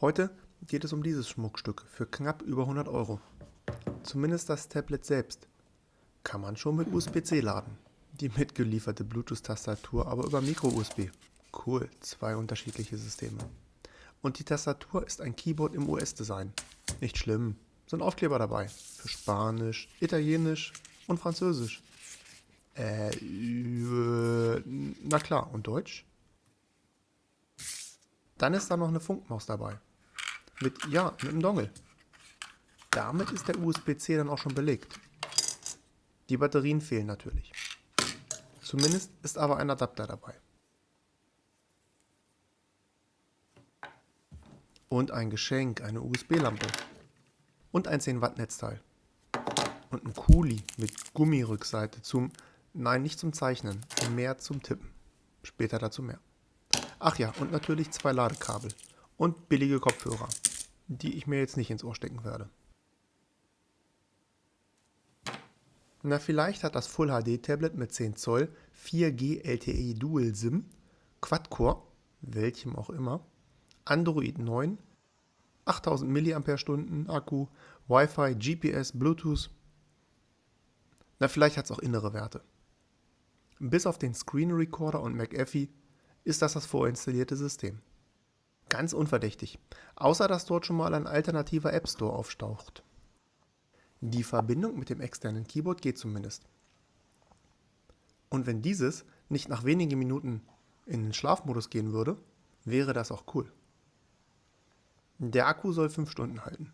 Heute geht es um dieses Schmuckstück für knapp über 100 Euro. Zumindest das Tablet selbst. Kann man schon mit USB-C laden. Die mitgelieferte Bluetooth-Tastatur aber über Micro-USB. Cool, zwei unterschiedliche Systeme. Und die Tastatur ist ein Keyboard im US-Design. Nicht schlimm, sind Aufkleber dabei. Für Spanisch, Italienisch und Französisch. Äh, na klar, und Deutsch? Dann ist da noch eine Funkmaus dabei. Mit, ja, mit einem Dongle. Damit ist der USB-C dann auch schon belegt. Die Batterien fehlen natürlich. Zumindest ist aber ein Adapter dabei. Und ein Geschenk, eine USB-Lampe. Und ein 10 Watt Netzteil. Und ein Kuli mit Gummirückseite zum, nein nicht zum Zeichnen, mehr zum Tippen. Später dazu mehr. Ach ja, und natürlich zwei Ladekabel und billige Kopfhörer, die ich mir jetzt nicht ins Ohr stecken werde. Na, vielleicht hat das Full HD Tablet mit 10 Zoll 4G LTE Dual SIM, Quad-Core, welchem auch immer, Android 9, 8000 mAh Akku, Wi-Fi, GPS, Bluetooth. Na, vielleicht hat es auch innere Werte. Bis auf den Screen Recorder und McAfee ist das das vorinstallierte System. Ganz unverdächtig, außer dass dort schon mal ein alternativer App Store auftaucht. Die Verbindung mit dem externen Keyboard geht zumindest. Und wenn dieses nicht nach wenigen Minuten in den Schlafmodus gehen würde, wäre das auch cool. Der Akku soll 5 Stunden halten.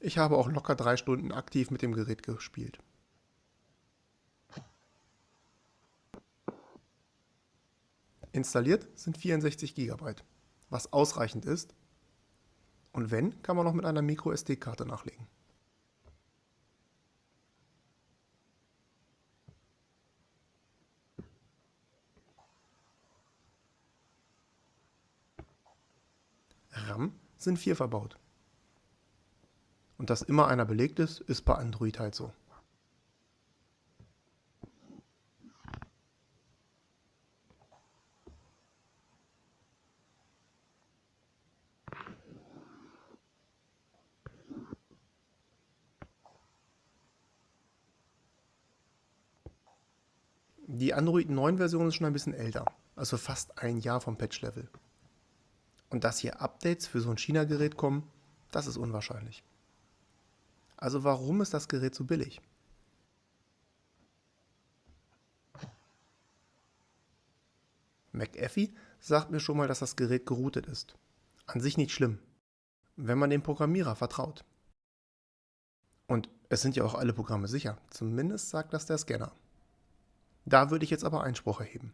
Ich habe auch locker 3 Stunden aktiv mit dem Gerät gespielt. Installiert sind 64 GB, was ausreichend ist. Und wenn, kann man noch mit einer MicroSD-Karte nachlegen. RAM sind vier verbaut. Und dass immer einer belegt ist, ist bei Android halt so. Die Android 9 Version ist schon ein bisschen älter, also fast ein Jahr vom Patch-Level. Und dass hier Updates für so ein China-Gerät kommen, das ist unwahrscheinlich. Also warum ist das Gerät so billig? McAfee sagt mir schon mal, dass das Gerät geroutet ist. An sich nicht schlimm, wenn man dem Programmierer vertraut. Und es sind ja auch alle Programme sicher, zumindest sagt das der Scanner. Da würde ich jetzt aber Einspruch erheben.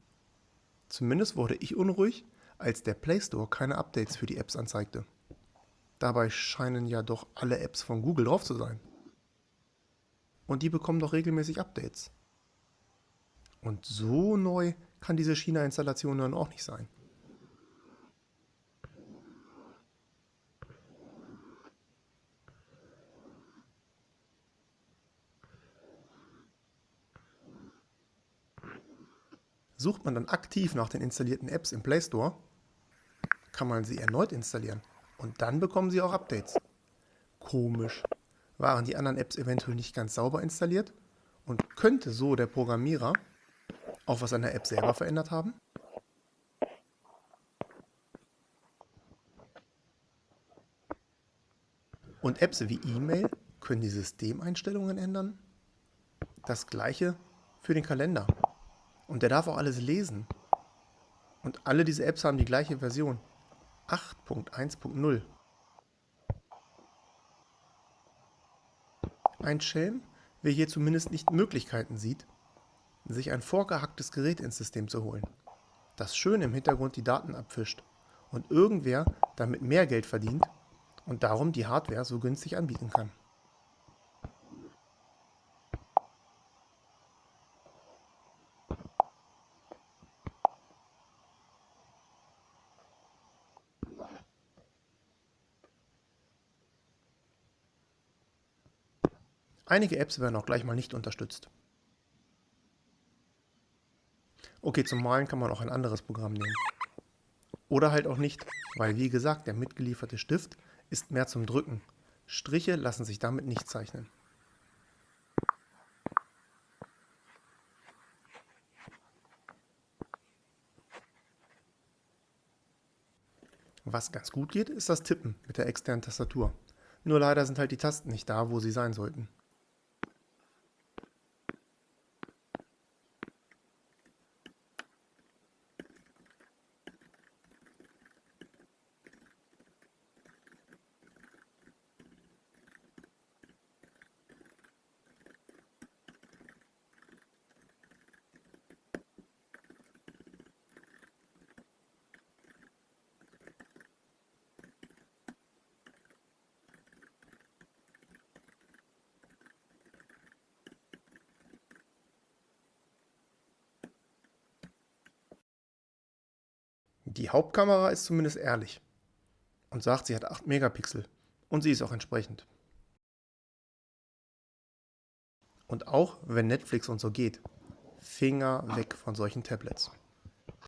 Zumindest wurde ich unruhig, als der Play Store keine Updates für die Apps anzeigte. Dabei scheinen ja doch alle Apps von Google drauf zu sein. Und die bekommen doch regelmäßig Updates. Und so neu kann diese China-Installation dann auch nicht sein. Sucht man dann aktiv nach den installierten Apps im Play Store, kann man sie erneut installieren und dann bekommen sie auch Updates. Komisch. Waren die anderen Apps eventuell nicht ganz sauber installiert und könnte so der Programmierer auch was an der App selber verändert haben? Und Apps wie E-Mail können die Systemeinstellungen ändern? Das gleiche für den Kalender. Und der darf auch alles lesen. Und alle diese Apps haben die gleiche Version. 8.1.0. Ein Schelm, wer hier zumindest nicht Möglichkeiten sieht, sich ein vorgehacktes Gerät ins System zu holen, das schön im Hintergrund die Daten abfischt und irgendwer damit mehr Geld verdient und darum die Hardware so günstig anbieten kann. Einige Apps werden auch gleich mal nicht unterstützt. Okay, zum Malen kann man auch ein anderes Programm nehmen. Oder halt auch nicht, weil wie gesagt, der mitgelieferte Stift ist mehr zum Drücken. Striche lassen sich damit nicht zeichnen. Was ganz gut geht, ist das Tippen mit der externen Tastatur. Nur leider sind halt die Tasten nicht da, wo sie sein sollten. Die Hauptkamera ist zumindest ehrlich und sagt, sie hat 8 Megapixel und sie ist auch entsprechend. Und auch wenn Netflix und so geht, Finger weg von solchen Tablets.